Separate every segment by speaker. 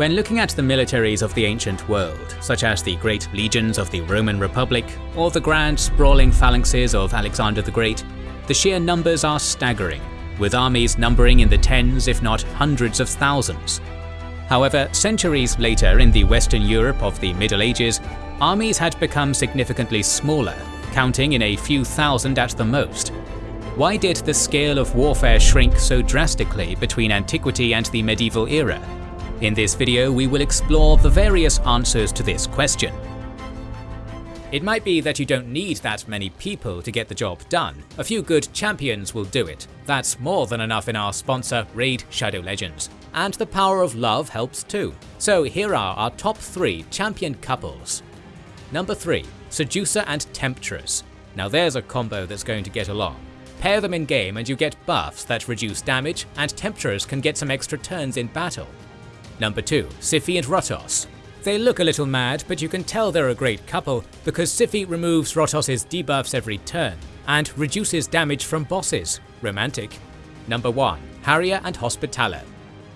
Speaker 1: When looking at the militaries of the ancient world, such as the great legions of the Roman Republic or the grand sprawling phalanxes of Alexander the Great, the sheer numbers are staggering, with armies numbering in the tens if not hundreds of thousands. However, centuries later in the Western Europe of the Middle Ages, armies had become significantly smaller, counting in a few thousand at the most. Why did the scale of warfare shrink so drastically between antiquity and the medieval era? In this video we will explore the various answers to this question. It might be that you don't need that many people to get the job done. A few good champions will do it. That's more than enough in our sponsor Raid Shadow Legends. And the power of love helps too. So here are our top 3 champion couples. Number 3. Seducer and Temptress. Now there's a combo that's going to get along. Pair them in game and you get buffs that reduce damage and Temptress can get some extra turns in battle. Number 2. Siphi and Rotos. They look a little mad, but you can tell they're a great couple because Siphi removes Rotos' debuffs every turn and reduces damage from bosses. Romantic. Number 1. Harrier and Hospitaller.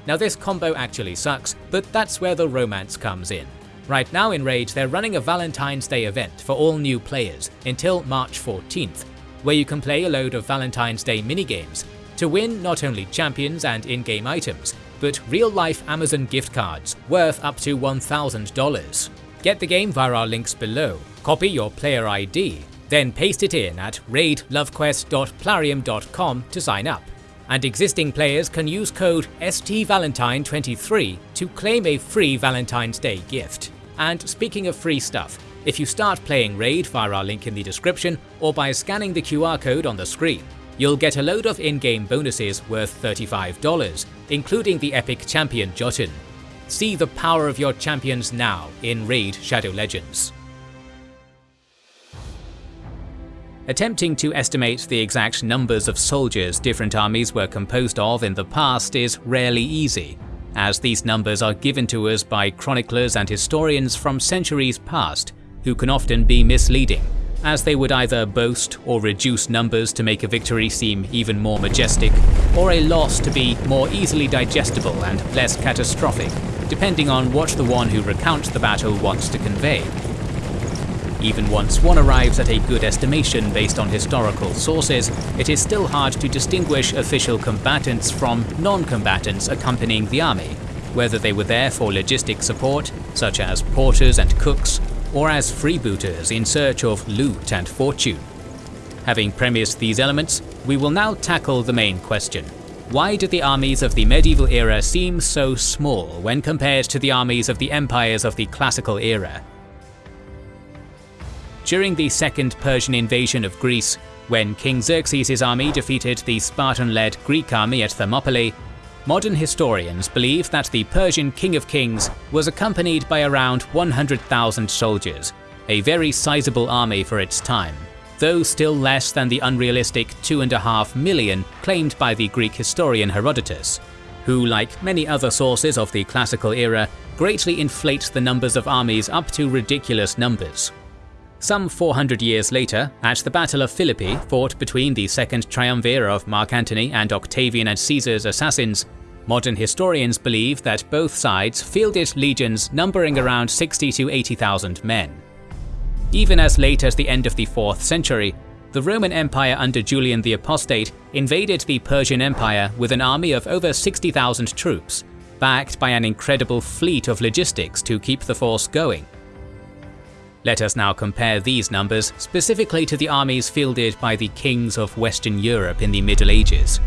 Speaker 1: Now this combo actually sucks, but that's where the romance comes in. Right now in Raid they're running a Valentine's Day event for all new players until March 14th, where you can play a load of Valentine's Day minigames to win not only champions and in-game items, but real-life Amazon gift cards worth up to $1,000. Get the game via our links below, copy your player ID, then paste it in at raidlovequest.plarium.com to sign up. And existing players can use code STValentine23 to claim a free Valentine's Day gift. And speaking of free stuff, if you start playing Raid via our link in the description or by scanning the QR code on the screen, you'll get a load of in-game bonuses worth $35, including the epic champion Jotun. See the power of your champions now in Raid Shadow Legends. Attempting to estimate the exact numbers of soldiers different armies were composed of in the past is rarely easy, as these numbers are given to us by chroniclers and historians from centuries past, who can often be misleading as they would either boast or reduce numbers to make a victory seem even more majestic, or a loss to be more easily digestible and less catastrophic, depending on what the one who recounts the battle wants to convey. Even once one arrives at a good estimation based on historical sources, it is still hard to distinguish official combatants from non-combatants accompanying the army, whether they were there for logistic support, such as porters and cooks, or as freebooters in search of loot and fortune. Having premised these elements, we will now tackle the main question. Why do the armies of the medieval era seem so small when compared to the armies of the empires of the classical era? During the second Persian invasion of Greece, when King Xerxes' army defeated the Spartan-led Greek army at Thermopylae, Modern historians believe that the Persian King of Kings was accompanied by around 100,000 soldiers, a very sizable army for its time, though still less than the unrealistic 2.5 million claimed by the Greek historian Herodotus, who, like many other sources of the classical era, greatly inflates the numbers of armies up to ridiculous numbers. Some 400 years later, at the Battle of Philippi, fought between the second triumvir of Mark Antony and Octavian and Caesar's assassins, modern historians believe that both sides fielded legions numbering around 60 to 80,000 men. Even as late as the end of the 4th century, the Roman Empire under Julian the Apostate invaded the Persian Empire with an army of over 60,000 troops, backed by an incredible fleet of logistics to keep the force going. Let us now compare these numbers specifically to the armies fielded by the kings of Western Europe in the Middle Ages.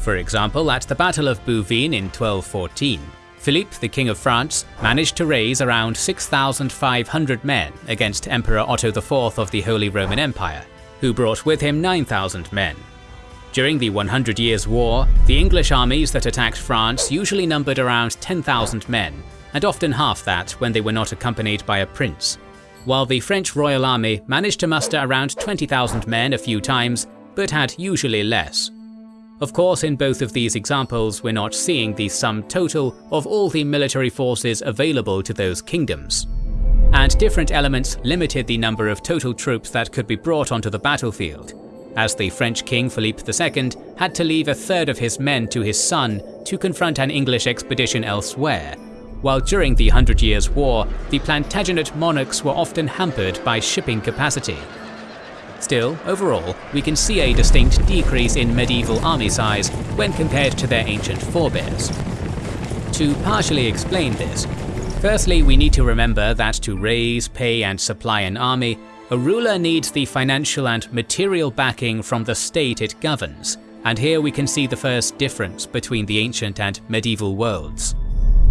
Speaker 1: For example, at the Battle of Bouvines in 1214, Philippe, the King of France, managed to raise around 6,500 men against Emperor Otto IV of the Holy Roman Empire, who brought with him 9,000 men. During the 100 Years' War, the English armies that attacked France usually numbered around 10,000 men, and often half that when they were not accompanied by a prince while the French Royal Army managed to muster around 20,000 men a few times, but had usually less. Of course, in both of these examples, we're not seeing the sum total of all the military forces available to those kingdoms. And different elements limited the number of total troops that could be brought onto the battlefield, as the French King Philippe II had to leave a third of his men to his son to confront an English expedition elsewhere, while during the Hundred Years' War, the Plantagenet monarchs were often hampered by shipping capacity. Still, overall, we can see a distinct decrease in medieval army size when compared to their ancient forebears. To partially explain this, firstly we need to remember that to raise, pay and supply an army, a ruler needs the financial and material backing from the state it governs, and here we can see the first difference between the ancient and medieval worlds.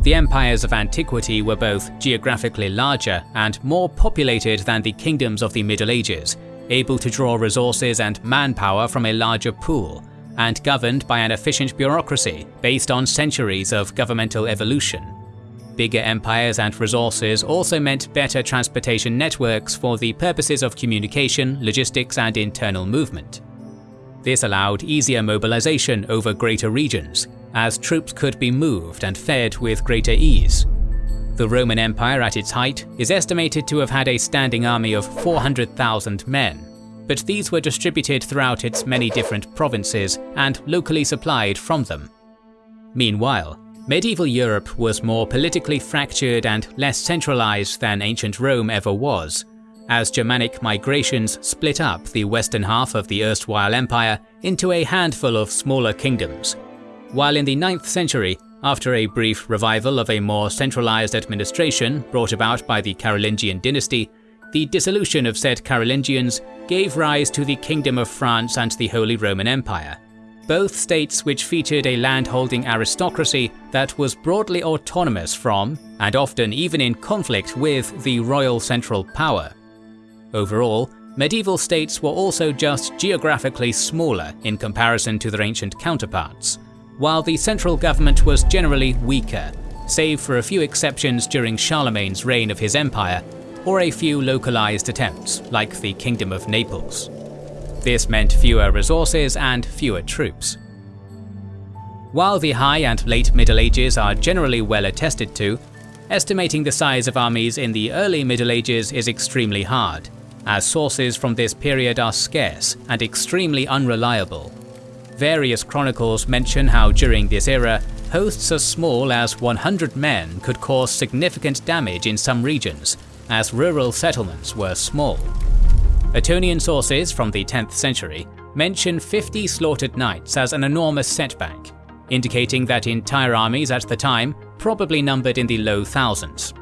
Speaker 1: The empires of antiquity were both geographically larger and more populated than the kingdoms of the Middle Ages, able to draw resources and manpower from a larger pool, and governed by an efficient bureaucracy based on centuries of governmental evolution. Bigger empires and resources also meant better transportation networks for the purposes of communication, logistics and internal movement. This allowed easier mobilization over greater regions, as troops could be moved and fed with greater ease. The Roman Empire at its height is estimated to have had a standing army of 400,000 men, but these were distributed throughout its many different provinces and locally supplied from them. Meanwhile, medieval Europe was more politically fractured and less centralized than ancient Rome ever was, as Germanic migrations split up the western half of the erstwhile empire into a handful of smaller kingdoms, while in the 9th century, after a brief revival of a more centralized administration brought about by the Carolingian dynasty, the dissolution of said Carolingians gave rise to the Kingdom of France and the Holy Roman Empire, both states which featured a landholding aristocracy that was broadly autonomous from, and often even in conflict with, the royal central power. Overall, medieval states were also just geographically smaller in comparison to their ancient counterparts, while the central government was generally weaker, save for a few exceptions during Charlemagne's reign of his empire, or a few localized attempts, like the Kingdom of Naples. This meant fewer resources and fewer troops. While the High and Late Middle Ages are generally well attested to, estimating the size of armies in the early Middle Ages is extremely hard, as sources from this period are scarce and extremely unreliable. Various chronicles mention how during this era, hosts as small as 100 men could cause significant damage in some regions, as rural settlements were small. Ottonian sources from the 10th century mention 50 slaughtered knights as an enormous setback, indicating that entire armies at the time probably numbered in the low thousands.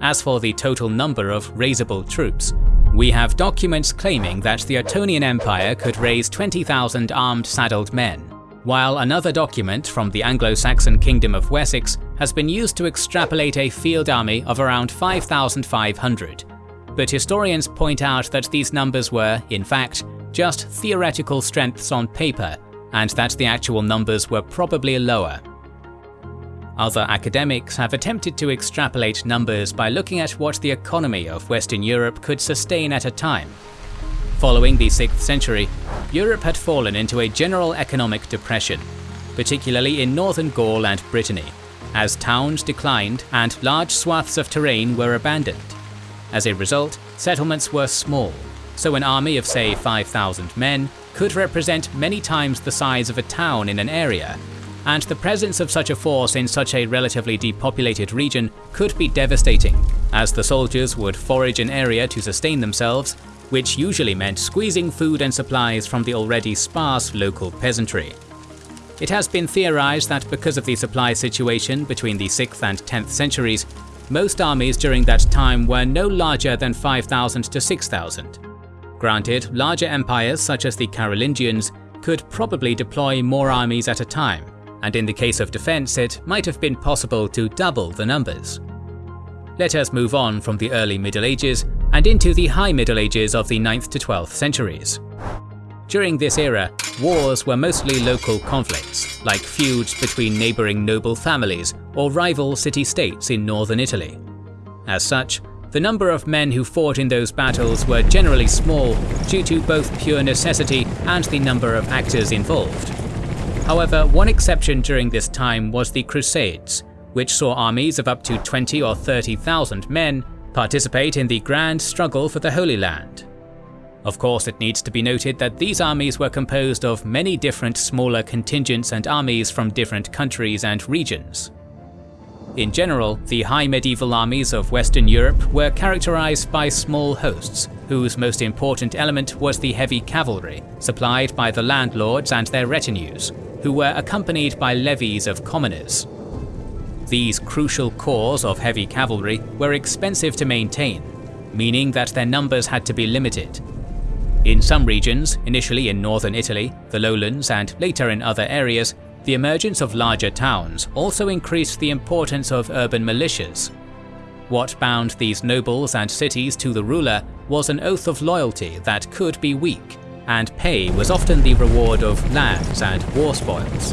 Speaker 1: As for the total number of raisable troops, we have documents claiming that the Ottonian Empire could raise 20,000 armed saddled men, while another document from the Anglo-Saxon Kingdom of Wessex has been used to extrapolate a field army of around 5,500. But historians point out that these numbers were, in fact, just theoretical strengths on paper, and that the actual numbers were probably lower. Other academics have attempted to extrapolate numbers by looking at what the economy of Western Europe could sustain at a time. Following the 6th century, Europe had fallen into a general economic depression, particularly in northern Gaul and Brittany, as towns declined and large swaths of terrain were abandoned. As a result, settlements were small, so an army of say 5,000 men could represent many times the size of a town in an area and the presence of such a force in such a relatively depopulated region could be devastating, as the soldiers would forage an area to sustain themselves, which usually meant squeezing food and supplies from the already sparse local peasantry. It has been theorized that because of the supply situation between the 6th and 10th centuries, most armies during that time were no larger than 5,000 to 6,000. Granted, larger empires such as the Carolingians could probably deploy more armies at a time, and in the case of defense it might have been possible to double the numbers. Let us move on from the early Middle Ages and into the High Middle Ages of the 9th to 12th centuries. During this era, wars were mostly local conflicts, like feuds between neighbouring noble families or rival city-states in northern Italy. As such, the number of men who fought in those battles were generally small due to both pure necessity and the number of actors involved. However, one exception during this time was the Crusades, which saw armies of up to 20 or 30,000 men participate in the grand struggle for the Holy Land. Of course, it needs to be noted that these armies were composed of many different smaller contingents and armies from different countries and regions. In general, the high medieval armies of Western Europe were characterized by small hosts, whose most important element was the heavy cavalry, supplied by the landlords and their retinues, who were accompanied by levies of commoners. These crucial corps of heavy cavalry were expensive to maintain, meaning that their numbers had to be limited. In some regions, initially in northern Italy, the lowlands and later in other areas, the emergence of larger towns also increased the importance of urban militias. What bound these nobles and cities to the ruler was an oath of loyalty that could be weak, and pay was often the reward of lands and war spoils.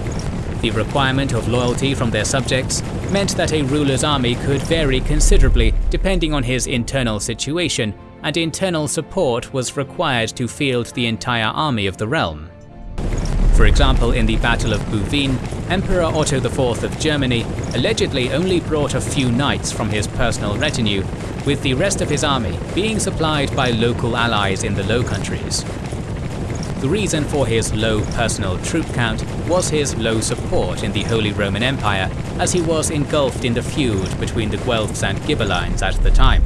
Speaker 1: The requirement of loyalty from their subjects meant that a ruler's army could vary considerably depending on his internal situation, and internal support was required to field the entire army of the realm. For example, in the Battle of Bouvines, Emperor Otto IV of Germany allegedly only brought a few knights from his personal retinue, with the rest of his army being supplied by local allies in the Low Countries. The reason for his low personal troop count was his low support in the Holy Roman Empire, as he was engulfed in the feud between the Guelphs and Ghibellines at the time.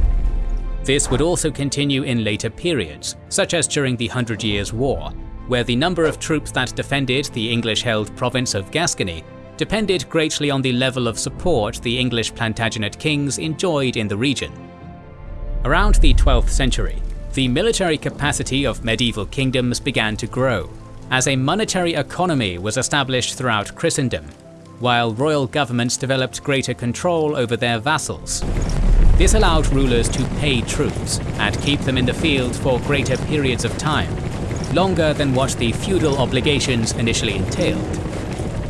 Speaker 1: This would also continue in later periods, such as during the Hundred Years' War, where the number of troops that defended the English-held province of Gascony depended greatly on the level of support the English Plantagenet kings enjoyed in the region. Around the 12th century, the military capacity of medieval kingdoms began to grow, as a monetary economy was established throughout Christendom, while royal governments developed greater control over their vassals. This allowed rulers to pay troops and keep them in the field for greater periods of time, longer than what the feudal obligations initially entailed.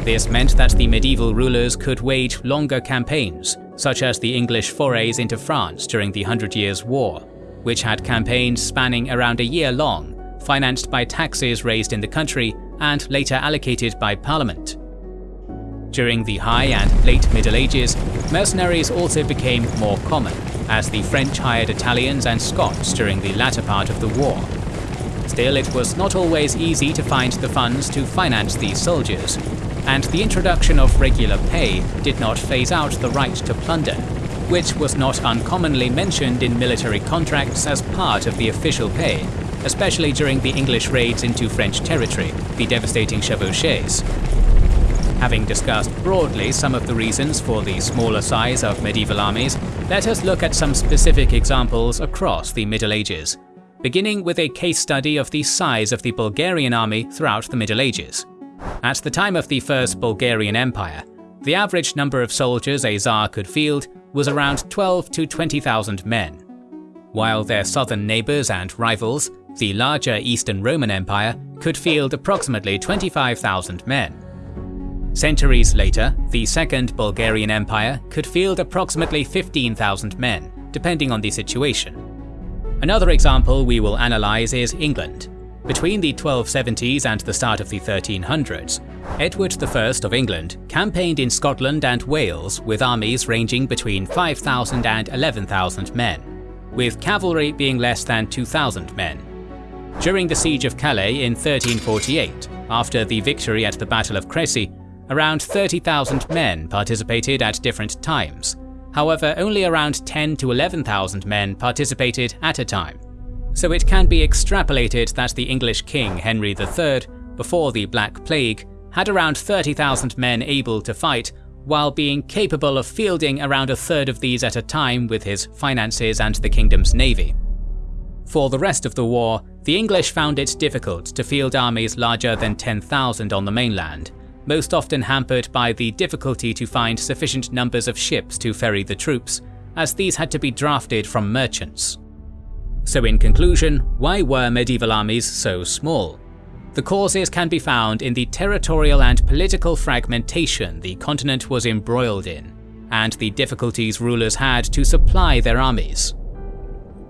Speaker 1: This meant that the medieval rulers could wage longer campaigns, such as the English forays into France during the Hundred Years' War, which had campaigns spanning around a year long, financed by taxes raised in the country and later allocated by Parliament. During the High and Late Middle Ages, mercenaries also became more common, as the French hired Italians and Scots during the latter part of the war, Still, it was not always easy to find the funds to finance these soldiers, and the introduction of regular pay did not phase out the right to plunder, which was not uncommonly mentioned in military contracts as part of the official pay, especially during the English raids into French territory, the devastating chevauchées. Having discussed broadly some of the reasons for the smaller size of medieval armies, let us look at some specific examples across the Middle Ages beginning with a case study of the size of the Bulgarian army throughout the Middle Ages. At the time of the First Bulgarian Empire, the average number of soldiers a Tsar could field was around 12 to 20,000 men. While their southern neighbours and rivals, the larger Eastern Roman Empire, could field approximately 25,000 men. Centuries later, the Second Bulgarian Empire could field approximately 15,000 men, depending on the situation. Another example we will analyse is England. Between the 1270s and the start of the 1300s, Edward I of England campaigned in Scotland and Wales with armies ranging between 5,000 and 11,000 men, with cavalry being less than 2,000 men. During the Siege of Calais in 1348, after the victory at the Battle of Crecy, around 30,000 men participated at different times, However, only around 10 to 11,000 men participated at a time. So it can be extrapolated that the English king Henry III, before the Black Plague, had around 30,000 men able to fight, while being capable of fielding around a third of these at a time with his finances and the kingdom's navy. For the rest of the war, the English found it difficult to field armies larger than 10,000 on the mainland, most often hampered by the difficulty to find sufficient numbers of ships to ferry the troops, as these had to be drafted from merchants. So in conclusion, why were medieval armies so small? The causes can be found in the territorial and political fragmentation the continent was embroiled in, and the difficulties rulers had to supply their armies.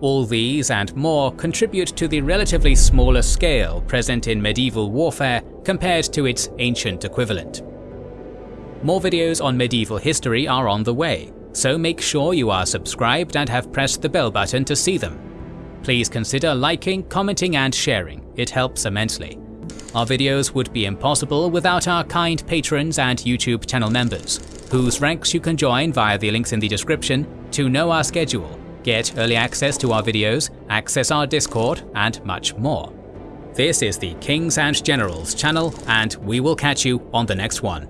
Speaker 1: All these and more contribute to the relatively smaller scale present in medieval warfare compared to its ancient equivalent. More videos on medieval history are on the way, so make sure you are subscribed and have pressed the bell button to see them. Please consider liking, commenting and sharing, it helps immensely. Our videos would be impossible without our kind patrons and YouTube channel members. whose ranks you can join via the links in the description to know our schedule, get early access to our videos, access our Discord, and much more. This is the Kings and Generals channel, and we will catch you on the next one.